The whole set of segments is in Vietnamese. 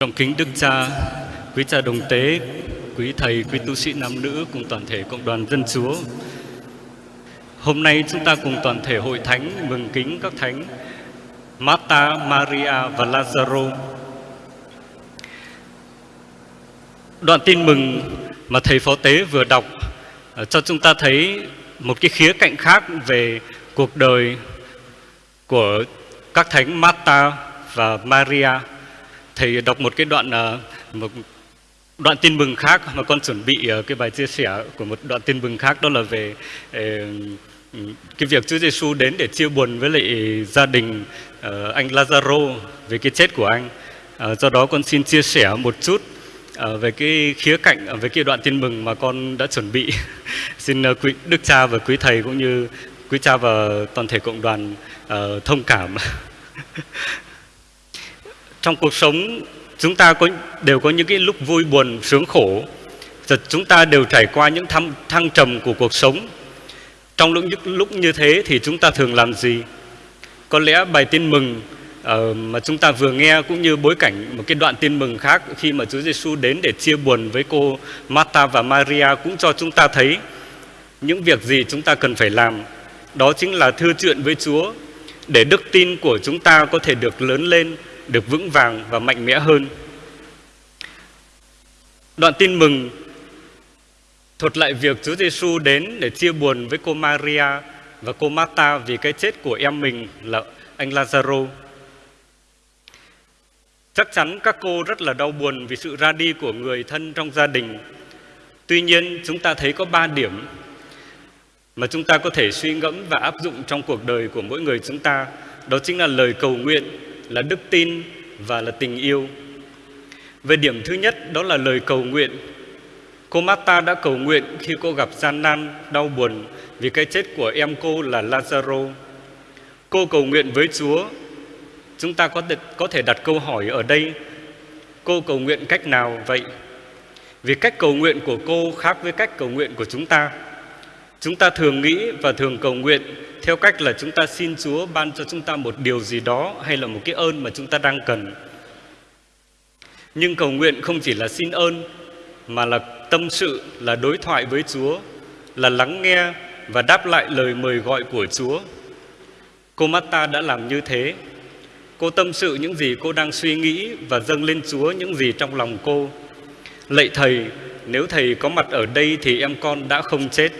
Trọng kính Đức Cha, quý cha đồng tế, quý thầy, quý tu sĩ nam nữ cùng toàn thể cộng đoàn dân Chúa. Hôm nay chúng ta cùng toàn thể hội thánh mừng kính các thánh Marta, Maria và Lazaro. Đoạn tin mừng mà thầy phó tế vừa đọc ờ, cho chúng ta thấy một cái khía cạnh khác về cuộc đời của các thánh Marta và Maria thầy đọc một cái đoạn à, một đoạn tin mừng khác mà con chuẩn bị à, cái bài chia sẻ của một đoạn tin mừng khác, đó là về à, cái việc Chúa Giêsu đến để chia buồn với lại gia đình anh Lazaro, về cái chết của anh. Do đó con xin chia sẻ một chút về cái khía cạnh về cái đoạn tin mừng mà con đã chuẩn bị. xin quý, Đức Cha và quý thầy cũng như quý cha và toàn thể cộng đoàn thông cảm. trong cuộc sống chúng ta có đều có những cái lúc vui buồn sướng khổ. Chúng ta đều trải qua những thăng, thăng trầm của cuộc sống. Trong lúc, lúc như thế thì chúng ta thường làm gì? Có lẽ bài tin mừng uh, mà chúng ta vừa nghe cũng như bối cảnh một cái đoạn tin mừng khác khi mà Chúa Giêsu đến để chia buồn với cô Martha và Maria cũng cho chúng ta thấy những việc gì chúng ta cần phải làm. Đó chính là thưa chuyện với Chúa để đức tin của chúng ta có thể được lớn lên được vững vàng và mạnh mẽ hơn. Đoạn tin mừng thuật lại việc Chúa Giêsu đến để chia buồn với cô Maria và cô Marta vì cái chết của em mình là anh Lazaro. Chắc chắn các cô rất là đau buồn vì sự ra đi của người thân trong gia đình. Tuy nhiên, chúng ta thấy có ba điểm mà chúng ta có thể suy ngẫm và áp dụng trong cuộc đời của mỗi người chúng ta. Đó chính là lời cầu nguyện, là đức tin và là tình yêu. Về điểm thứ nhất đó là lời cầu nguyện. Cô Marta đã cầu nguyện khi cô gặp gian nan, đau buồn vì cái chết của em cô là Lazaro. Cô cầu nguyện với Chúa. Chúng ta có, có thể đặt câu hỏi ở đây. Cô cầu nguyện cách nào vậy? Vì cách cầu nguyện của cô khác với cách cầu nguyện của chúng ta. Chúng ta thường nghĩ và thường cầu nguyện theo cách là chúng ta xin Chúa ban cho chúng ta một điều gì đó hay là một cái ơn mà chúng ta đang cần. Nhưng cầu nguyện không chỉ là xin ơn mà là tâm sự, là đối thoại với Chúa, là lắng nghe và đáp lại lời mời gọi của Chúa. Cô Mata đã làm như thế. Cô tâm sự những gì cô đang suy nghĩ và dâng lên Chúa những gì trong lòng cô. Lạy Thầy, nếu Thầy có mặt ở đây thì em con đã không chết.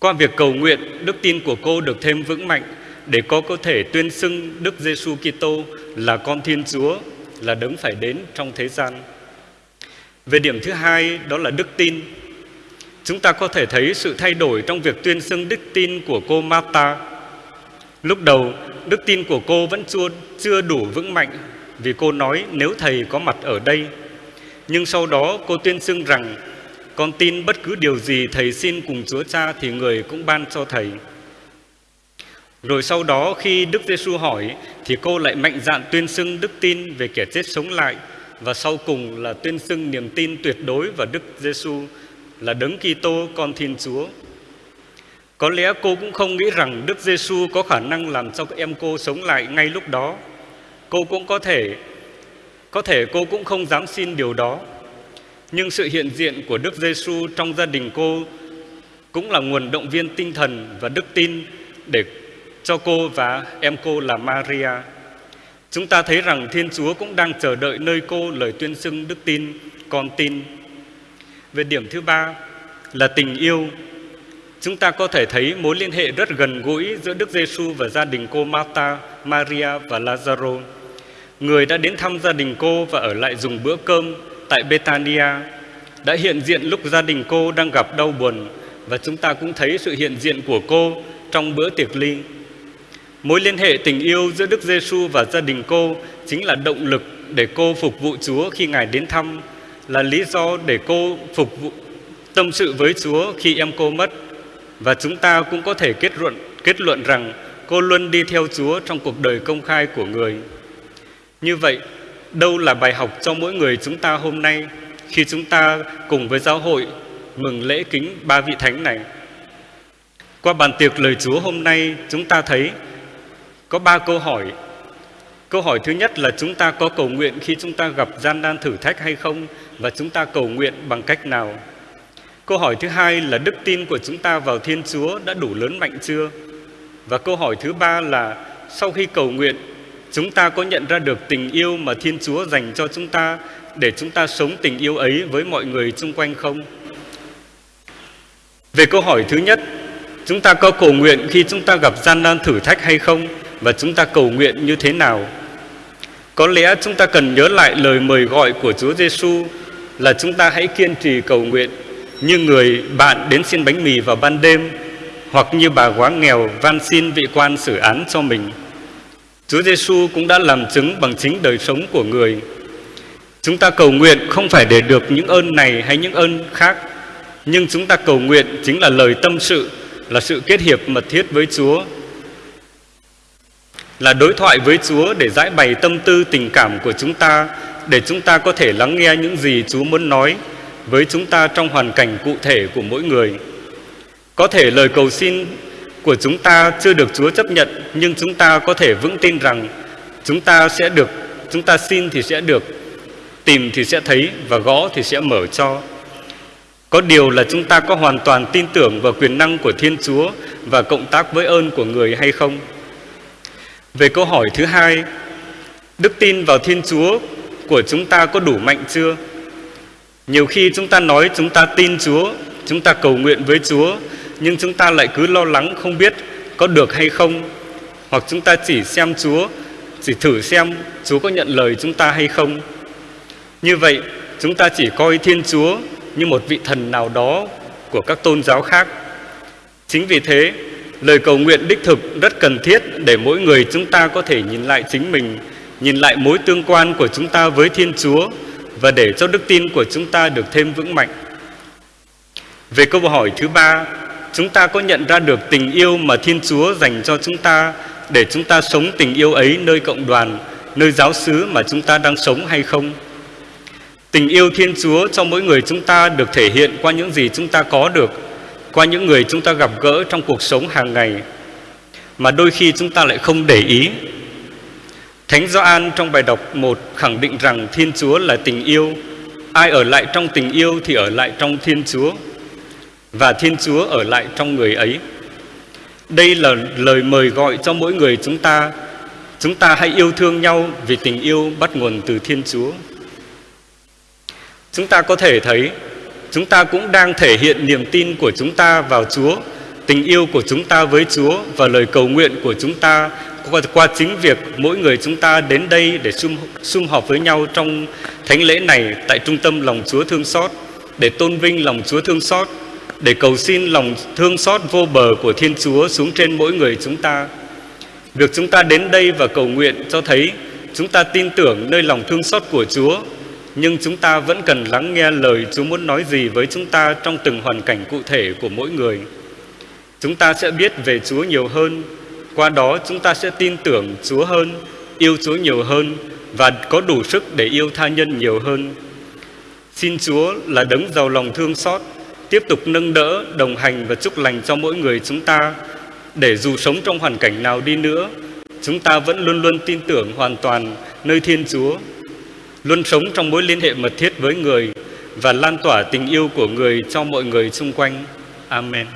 Qua việc cầu nguyện, đức tin của cô được thêm vững mạnh để cô có thể tuyên xưng Đức Giêsu Kitô là con Thiên Chúa, là đấng phải đến trong thế gian. Về điểm thứ hai đó là đức tin. Chúng ta có thể thấy sự thay đổi trong việc tuyên xưng đức tin của cô Marta. Lúc đầu, đức tin của cô vẫn chưa, chưa đủ vững mạnh vì cô nói nếu Thầy có mặt ở đây. Nhưng sau đó cô tuyên xưng rằng con tin bất cứ điều gì Thầy xin cùng Chúa Cha thì người cũng ban cho Thầy. Rồi sau đó khi Đức Giêsu hỏi, thì cô lại mạnh dạn tuyên xưng đức tin về kẻ chết sống lại và sau cùng là tuyên xưng niềm tin tuyệt đối vào Đức Giêsu là đấng Kitô, con Thiên Chúa. Có lẽ cô cũng không nghĩ rằng Đức Giêsu có khả năng làm cho em cô sống lại ngay lúc đó. Cô cũng có thể có thể cô cũng không dám xin điều đó. Nhưng sự hiện diện của Đức Giêsu trong gia đình cô cũng là nguồn động viên tinh thần và đức tin để cho cô và em cô là Maria. Chúng ta thấy rằng Thiên Chúa cũng đang chờ đợi nơi cô lời tuyên xưng đức tin, con tin. Về điểm thứ ba là tình yêu. Chúng ta có thể thấy mối liên hệ rất gần gũi giữa Đức Giêsu và gia đình cô Martha Maria và Lazaro. Người đã đến thăm gia đình cô và ở lại dùng bữa cơm tại Betania đã hiện diện lúc gia đình cô đang gặp đau buồn và chúng ta cũng thấy sự hiện diện của cô trong bữa tiệc ly. Mối liên hệ tình yêu giữa Đức Giêsu và gia đình cô chính là động lực để cô phục vụ Chúa khi Ngài đến thăm, là lý do để cô phục vụ tâm sự với Chúa khi em cô mất. Và chúng ta cũng có thể kết luận kết luận rằng cô luôn đi theo Chúa trong cuộc đời công khai của người. Như vậy, đâu là bài học cho mỗi người chúng ta hôm nay khi chúng ta cùng với giáo hội mừng lễ kính ba vị thánh này. Qua bàn tiệc lời Chúa hôm nay chúng ta thấy có ba câu hỏi Câu hỏi thứ nhất là chúng ta có cầu nguyện khi chúng ta gặp gian nan thử thách hay không và chúng ta cầu nguyện bằng cách nào? Câu hỏi thứ hai là đức tin của chúng ta vào Thiên Chúa đã đủ lớn mạnh chưa? Và câu hỏi thứ ba là sau khi cầu nguyện, chúng ta có nhận ra được tình yêu mà Thiên Chúa dành cho chúng ta để chúng ta sống tình yêu ấy với mọi người xung quanh không? Về câu hỏi thứ nhất, chúng ta có cầu nguyện khi chúng ta gặp gian nan thử thách hay không và chúng ta cầu nguyện như thế nào? Có lẽ chúng ta cần nhớ lại lời mời gọi của Chúa Giêsu là chúng ta hãy kiên trì cầu nguyện như người bạn đến xin bánh mì vào ban đêm hoặc như bà quá nghèo van xin vị quan xử án cho mình. Chúa Giêsu cũng đã làm chứng bằng chính đời sống của người. Chúng ta cầu nguyện không phải để được những ơn này hay những ơn khác, nhưng chúng ta cầu nguyện chính là lời tâm sự, là sự kết hiệp mật thiết với Chúa, là đối thoại với Chúa để giải bày tâm tư tình cảm của chúng ta, để chúng ta có thể lắng nghe những gì Chúa muốn nói với chúng ta trong hoàn cảnh cụ thể của mỗi người. Có thể lời cầu xin của chúng ta chưa được Chúa chấp nhận, nhưng chúng ta có thể vững tin rằng chúng ta sẽ được, chúng ta xin thì sẽ được, tìm thì sẽ thấy và gõ thì sẽ mở cho. Có điều là chúng ta có hoàn toàn tin tưởng vào quyền năng của Thiên Chúa và cộng tác với ơn của người hay không? Về câu hỏi thứ hai, đức tin vào Thiên Chúa của chúng ta có đủ mạnh chưa? Nhiều khi chúng ta nói chúng ta tin Chúa, chúng ta cầu nguyện với Chúa, nhưng chúng ta lại cứ lo lắng không biết có được hay không. Hoặc chúng ta chỉ xem Chúa, chỉ thử xem Chúa có nhận lời chúng ta hay không. Như vậy, chúng ta chỉ coi Thiên Chúa như một vị thần nào đó của các tôn giáo khác. Chính vì thế, lời cầu nguyện đích thực rất cần thiết để mỗi người chúng ta có thể nhìn lại chính mình, nhìn lại mối tương quan của chúng ta với Thiên Chúa và để cho đức tin của chúng ta được thêm vững mạnh. Về câu hỏi thứ ba, chúng ta có nhận ra được tình yêu mà Thiên Chúa dành cho chúng ta để chúng ta sống tình yêu ấy nơi cộng đoàn, nơi giáo xứ mà chúng ta đang sống hay không? Tình yêu Thiên Chúa cho mỗi người chúng ta được thể hiện qua những gì chúng ta có được, qua những người chúng ta gặp gỡ trong cuộc sống hàng ngày, mà đôi khi chúng ta lại không để ý Thánh Gioan trong bài đọc 1 khẳng định rằng Thiên Chúa là tình yêu. Ai ở lại trong tình yêu thì ở lại trong Thiên Chúa và Thiên Chúa ở lại trong người ấy. Đây là lời mời gọi cho mỗi người chúng ta. Chúng ta hãy yêu thương nhau vì tình yêu bắt nguồn từ Thiên Chúa. Chúng ta có thể thấy chúng ta cũng đang thể hiện niềm tin của chúng ta vào Chúa, tình yêu của chúng ta với Chúa và lời cầu nguyện của chúng ta qua, qua chính việc mỗi người chúng ta đến đây để sum, sum họp với nhau trong thánh lễ này tại trung tâm lòng Chúa thương xót để tôn vinh lòng Chúa thương xót để cầu xin lòng thương xót vô bờ của Thiên Chúa xuống trên mỗi người chúng ta. Việc chúng ta đến đây và cầu nguyện cho thấy chúng ta tin tưởng nơi lòng thương xót của Chúa, nhưng chúng ta vẫn cần lắng nghe lời Chúa muốn nói gì với chúng ta trong từng hoàn cảnh cụ thể của mỗi người. Chúng ta sẽ biết về Chúa nhiều hơn qua đó chúng ta sẽ tin tưởng Chúa hơn, yêu Chúa nhiều hơn và có đủ sức để yêu tha nhân nhiều hơn. Xin Chúa là đấng giàu lòng thương xót, tiếp tục nâng đỡ, đồng hành và chúc lành cho mỗi người chúng ta, để dù sống trong hoàn cảnh nào đi nữa, chúng ta vẫn luôn luôn tin tưởng hoàn toàn nơi Thiên Chúa, luôn sống trong mối liên hệ mật thiết với người và lan tỏa tình yêu của người cho mọi người xung quanh. Amen.